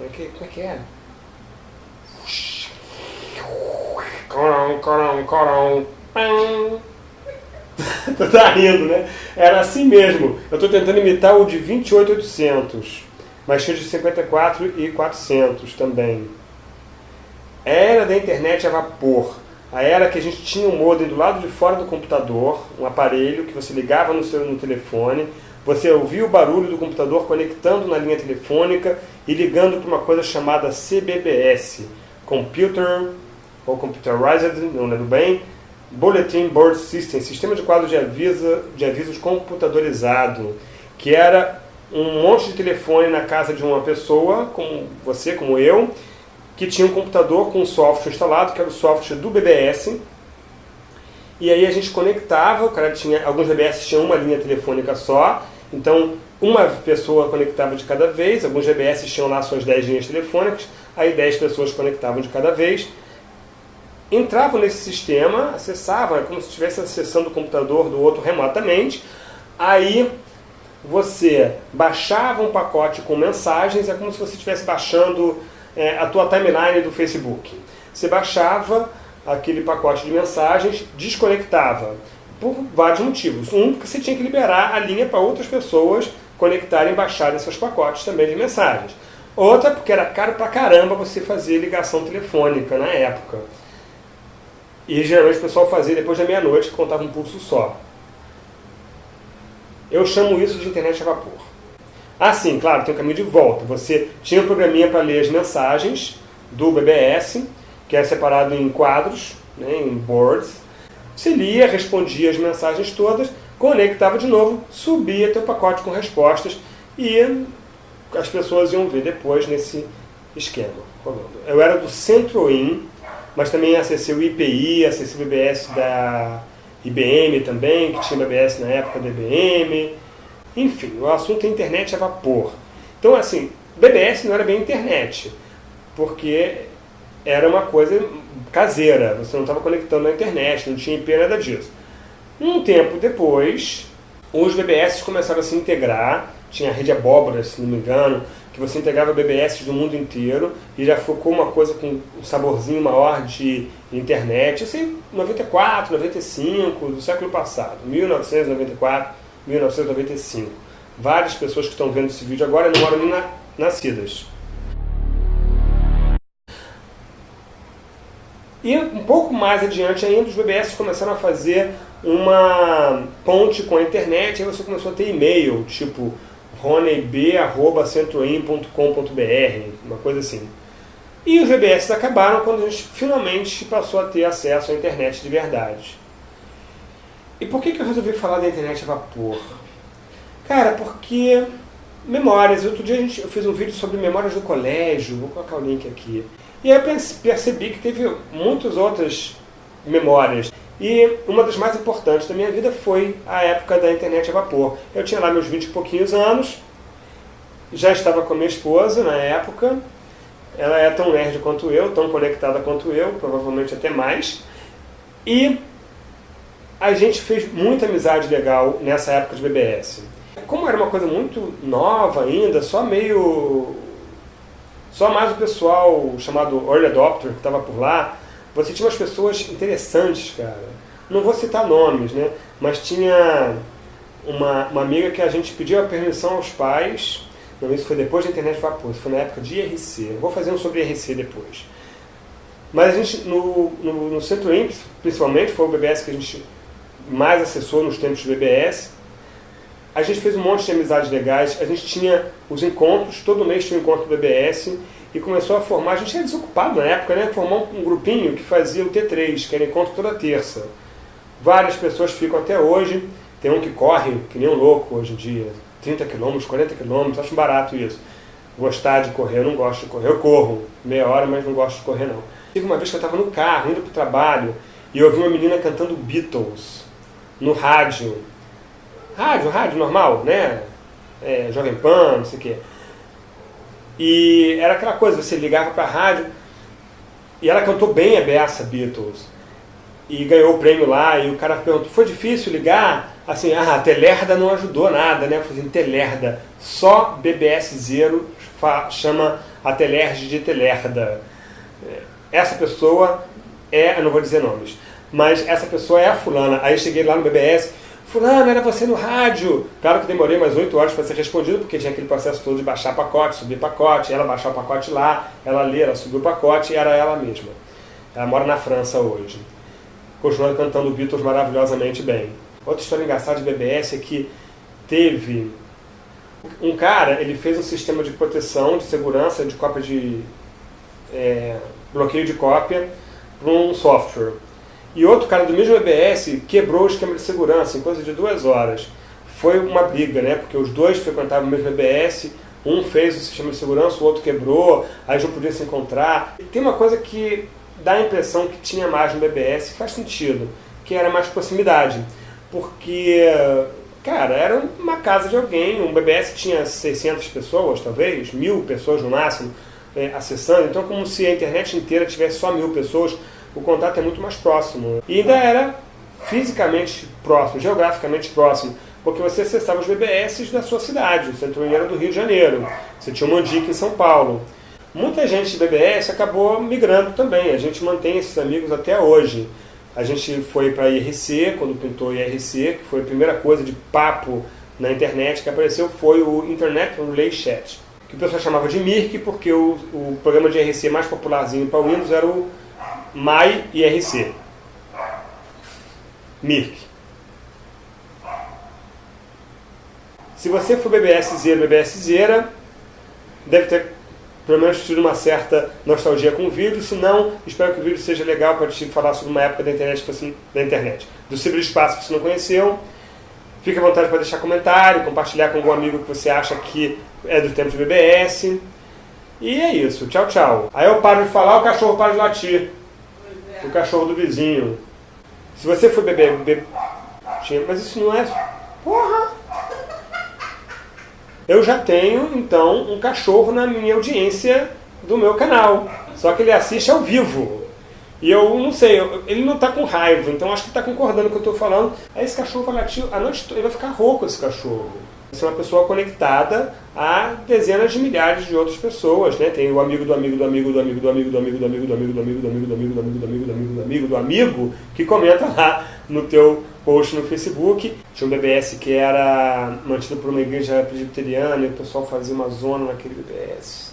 Como é que, como é, que é? Corão, corão, corão. tu tá rindo, né? Era assim mesmo. Eu estou tentando imitar o de 28800, mas tinha de 54 e 400 também. Era da internet a vapor. A era que a gente tinha um modem do lado de fora do computador, um aparelho que você ligava no seu no telefone, você ouvia o barulho do computador conectando na linha telefônica e ligando para uma coisa chamada CBBS, Computer ou Computerized, não lembro bem, Bulletin Board System, sistema de quadro de, de avisos computadorizado, que era um monte de telefone na casa de uma pessoa, como você, como eu, que tinha um computador com um software instalado, que era o software do BBS. E aí a gente conectava, o cara tinha, alguns BBS tinham uma linha telefônica só, então uma pessoa conectava de cada vez, alguns GBS tinham lá suas 10 linhas telefônicas, aí 10 pessoas conectavam de cada vez, entravam nesse sistema, acessavam, é como se estivesse acessando o computador do outro remotamente, aí você baixava um pacote com mensagens, é como se você estivesse baixando é, a tua timeline do Facebook. Você baixava aquele pacote de mensagens, desconectava, por vários motivos. Um, porque você tinha que liberar a linha para outras pessoas conectarem e baixarem seus pacotes também de mensagens. Outra, porque era caro pra caramba você fazer ligação telefônica na época. E geralmente o pessoal fazia depois da meia-noite, que contava um pulso só. Eu chamo isso de internet a vapor. Ah, sim, claro, tem um caminho de volta. Você tinha um programinha para ler as mensagens do BBS, que é separado em quadros, né, em boards. Você lia, respondia as mensagens todas, conectava de novo, subia teu pacote com respostas e as pessoas iam ver depois nesse esquema. Eu era do Centro-In, mas também acessei o IPI, acessei o BBS da IBM também, que tinha BBS na época da IBM. Enfim, o assunto é internet a vapor. Então, assim, BBS não era bem internet, porque era uma coisa caseira, você não estava conectando na internet, não tinha IP, nada disso. Um tempo depois, os BBS começaram a se integrar, tinha a rede abóbora, se não me engano, que você integrava BBS do mundo inteiro e já ficou uma coisa com um saborzinho maior de internet, assim, 94, 95, do século passado, 1994, 1995. Várias pessoas que estão vendo esse vídeo agora não eram nem na, nascidas. E um pouco mais adiante ainda, os BBS começaram a fazer uma ponte com a internet, aí você começou a ter e-mail, tipo roneb.centroim.com.br, uma coisa assim. E os BBS acabaram quando a gente finalmente passou a ter acesso à internet de verdade. E por que, que eu resolvi falar da internet a vapor? Cara, porque memórias. Outro dia a gente, eu fiz um vídeo sobre memórias do colégio, vou colocar o link aqui. E aí percebi que teve muitas outras memórias. E uma das mais importantes da minha vida foi a época da internet a vapor. Eu tinha lá meus 20 e pouquinhos anos, já estava com a minha esposa na época, ela é tão nerd quanto eu, tão conectada quanto eu, provavelmente até mais. E a gente fez muita amizade legal nessa época de BBS. Como era uma coisa muito nova ainda, só meio só mais o pessoal chamado Early Adopter, que estava por lá, você tinha umas pessoas interessantes, cara. Não vou citar nomes, né? Mas tinha uma, uma amiga que a gente pediu a permissão aos pais. Não, isso foi depois da internet vapor, isso foi na época de IRC. vou fazer um sobre IRC depois. Mas a gente, no, no, no Centro IMPS, principalmente, foi o BBS que a gente mais acessou nos tempos de BBS. A gente fez um monte de amizades legais, a gente tinha os encontros, todo mês tinha um encontro do BBS, e começou a formar, a gente era desocupado na época, né? Formou um grupinho que fazia o T3, que era encontro toda terça. Várias pessoas ficam até hoje, tem um que corre, que nem um louco hoje em dia, 30 quilômetros, 40 quilômetros, acho barato isso. Gostar de correr, eu não gosto de correr, eu corro meia hora, mas não gosto de correr não. Teve uma vez que eu estava no carro, indo para o trabalho, e eu ouvi uma menina cantando Beatles no rádio. Rádio, rádio normal, né? É, Jovem Pan, não sei o quê. E era aquela coisa, você ligava para a rádio, e ela cantou bem a beça Beatles. E ganhou o prêmio lá, e o cara perguntou, foi difícil ligar? assim, ah, a Telerda não ajudou nada, né? Eu falei assim, Telerda, só BBS Zero chama a Telerge de Telerda. Essa pessoa é, eu não vou dizer nomes, mas essa pessoa é a fulana. Aí cheguei lá no BBS, fulano, era você no rádio. Claro que demorei mais 8 horas para ser respondido, porque tinha aquele processo todo de baixar pacote, subir pacote, ela baixar o pacote lá, ela ler, ela subiu o pacote e era ela mesma. Ela mora na França hoje. Continuando cantando Beatles maravilhosamente bem. Outra história engraçada de BBS é que teve um cara, ele fez um sistema de proteção, de segurança, de cópia de é, bloqueio de cópia para um software. E outro cara do mesmo EBS quebrou o esquema de segurança em coisa de duas horas. Foi uma briga, né? Porque os dois frequentavam o mesmo EBS, um fez o sistema de segurança, o outro quebrou, aí não podia se encontrar. E tem uma coisa que dá a impressão que tinha mais no BBS, faz sentido, que era mais proximidade. Porque, cara, era uma casa de alguém, um BBS tinha 600 pessoas, talvez, mil pessoas no máximo, é, acessando, então como se a internet inteira tivesse só mil pessoas, o contato é muito mais próximo. E ainda era fisicamente próximo, geograficamente próximo, porque você acessava os BBS da sua cidade, o Centro Mineiro do Rio de Janeiro, você tinha o Mandic em São Paulo. Muita gente de BBS acabou migrando também, a gente mantém esses amigos até hoje. A gente foi para IRC, quando pintou IRC, que foi a primeira coisa de papo na internet que apareceu, foi o Internet Relay Chat, que o pessoal chamava de MIRC, porque o, o programa de IRC mais popularzinho para o Windows era o MAI IRC. MIRC. Se você for BBS Zero, BBS Zera, deve ter pelo menos tido uma certa nostalgia com o vídeo, se não, espero que o vídeo seja legal para te falar sobre uma época da internet, assim, da internet, do ciberespaço que você não conheceu. Fique à vontade para deixar comentário, compartilhar com algum amigo que você acha que é do tempo de BBS. E é isso, tchau, tchau. Aí eu paro de falar, o cachorro para de latir. É. O cachorro do vizinho. Se você for beber, beber... Mas isso não é... Porra! eu já tenho, então, um cachorro na minha audiência do meu canal. Só que ele assiste ao vivo. E eu não sei, ele não está com raiva, então acho que está concordando com o que eu estou falando. Aí esse cachorro vai latir a noite toda, ele vai ficar rouco esse cachorro. Você é uma pessoa conectada a dezenas de milhares de outras pessoas, né? Tem o amigo do amigo do amigo do amigo do amigo do amigo do amigo do amigo do amigo do amigo do amigo do amigo do amigo do amigo do amigo do amigo que comenta lá no teu post no Facebook. Tinha um BBS que era mantido por uma igreja presbiteriana e o pessoal fazia uma zona naquele BBS.